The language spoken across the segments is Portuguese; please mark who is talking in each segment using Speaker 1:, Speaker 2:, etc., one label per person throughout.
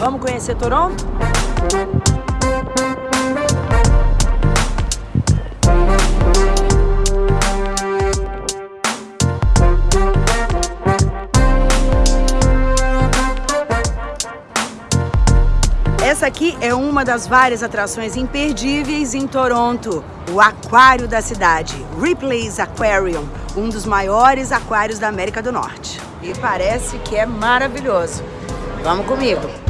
Speaker 1: Vamos conhecer Toronto? Essa aqui é uma das várias atrações imperdíveis em Toronto, o aquário da cidade, Ripley's Aquarium, um dos maiores aquários da América do Norte. E parece que é maravilhoso. Vamos comigo!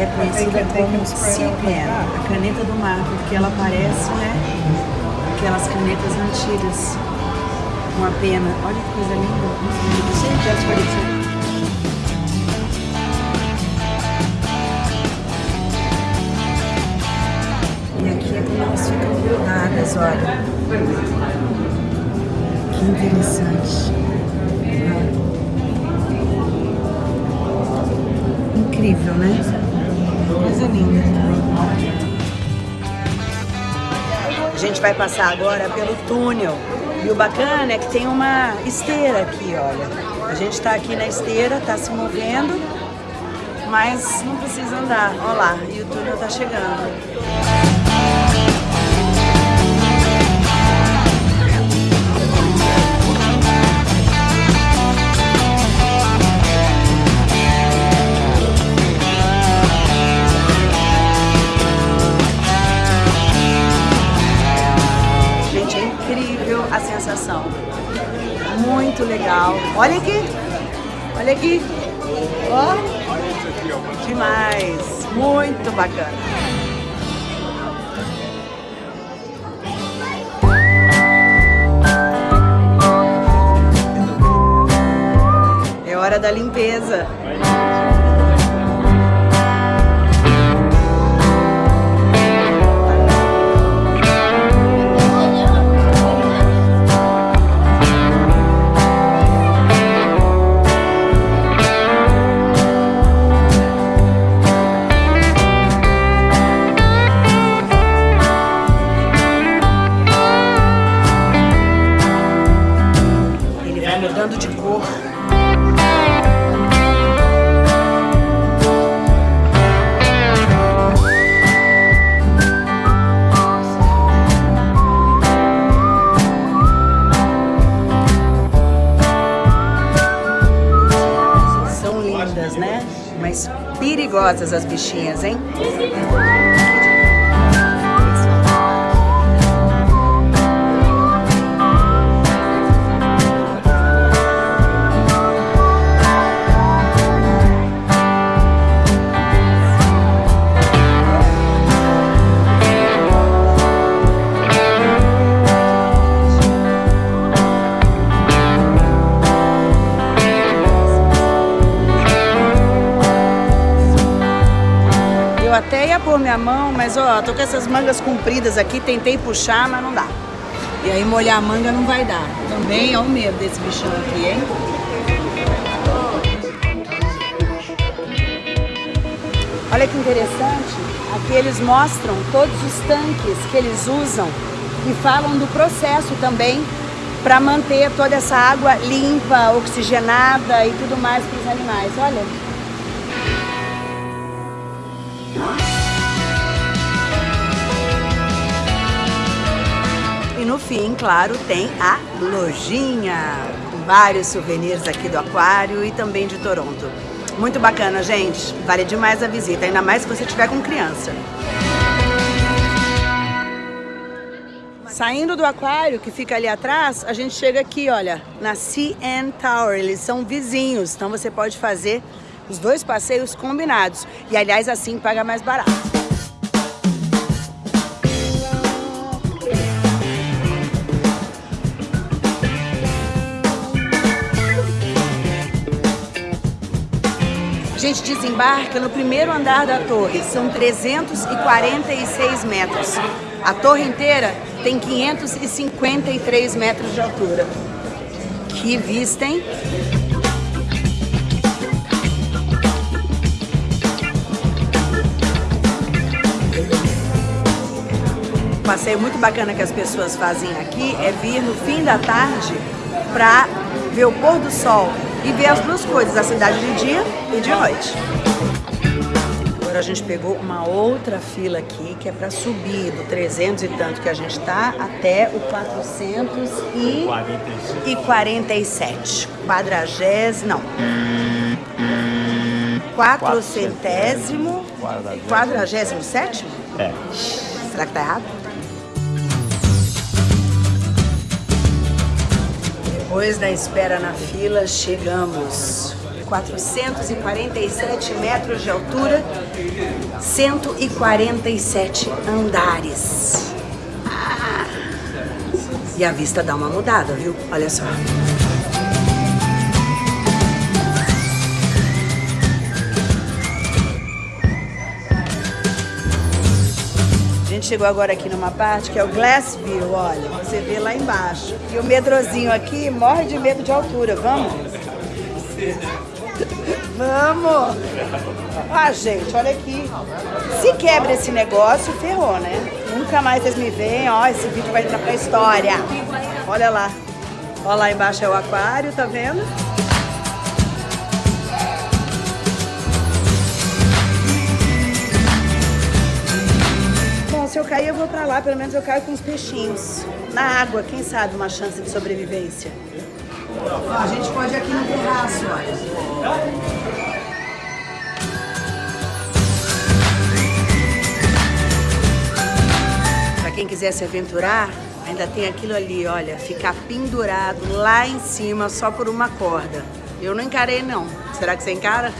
Speaker 1: É conhecida como Sea Pen, a caneta do mar, porque ela parece, né, aquelas canetas antigas, com a pena. Olha que coisa linda. Gente, as paredes E aqui é como elas ficam grudadas, olha. Que interessante. Incrível, né? Gente vai passar agora pelo túnel. E o bacana é que tem uma esteira aqui, olha. A gente está aqui na esteira, está se movendo, mas não precisa andar. Olha lá, e o túnel está chegando. Sensação. Muito legal. Olha aqui. Olha aqui. Ó. Oh. Demais. Muito bacana. É hora da limpeza. Perigosas as bichinhas, hein? Até ia pôr minha mão, mas ó, tô com essas mangas compridas aqui, tentei puxar, mas não dá. E aí molhar a manga não vai dar. Também é o medo desse bichão aqui, hein? Olha que interessante, aqui eles mostram todos os tanques que eles usam e falam do processo também para manter toda essa água limpa, oxigenada e tudo mais para os animais. Olha. E no fim, claro, tem a lojinha, com vários souvenirs aqui do aquário e também de Toronto. Muito bacana, gente. Vale demais a visita, ainda mais se você estiver com criança. Saindo do aquário, que fica ali atrás, a gente chega aqui, olha, na CN Tower. Eles são vizinhos, então você pode fazer os dois passeios combinados. E, aliás, assim paga mais barato. gente desembarca no primeiro andar da torre, são 346 metros. A torre inteira tem 553 metros de altura. Que vista, hein? Um passeio muito bacana que as pessoas fazem aqui é vir no fim da tarde para ver o pôr do sol e ver as duas coisas, a cidade de dia e de noite. Agora a gente pegou uma outra fila aqui, que é para subir do 300 e tanto que a gente tá até o 447. Quadragésimo, não. Quatrocentésimo, quadragésimo sétimo?
Speaker 2: É.
Speaker 1: Será que tá errado? Depois da espera na fila, chegamos. 447 metros de altura, 147 andares. Ah. E a vista dá uma mudada, viu? Olha só. Gente chegou agora aqui numa parte que é o Glassview, olha, você vê lá embaixo. E o medrozinho aqui morre de medo de altura, vamos? Vamos! Ah, gente, olha aqui. Se quebra esse negócio, ferrou, né? Nunca mais vocês me veem, ó, esse vídeo vai entrar pra história. Olha lá. Olha lá embaixo é o aquário, tá vendo? Vou pra lá. Pelo menos eu caio com os peixinhos. Na água, quem sabe uma chance de sobrevivência. Ó, a gente pode ir aqui no terraço, olha. Pra quem quiser se aventurar, ainda tem aquilo ali, olha, ficar pendurado lá em cima só por uma corda. Eu não encarei não. Será que você encara?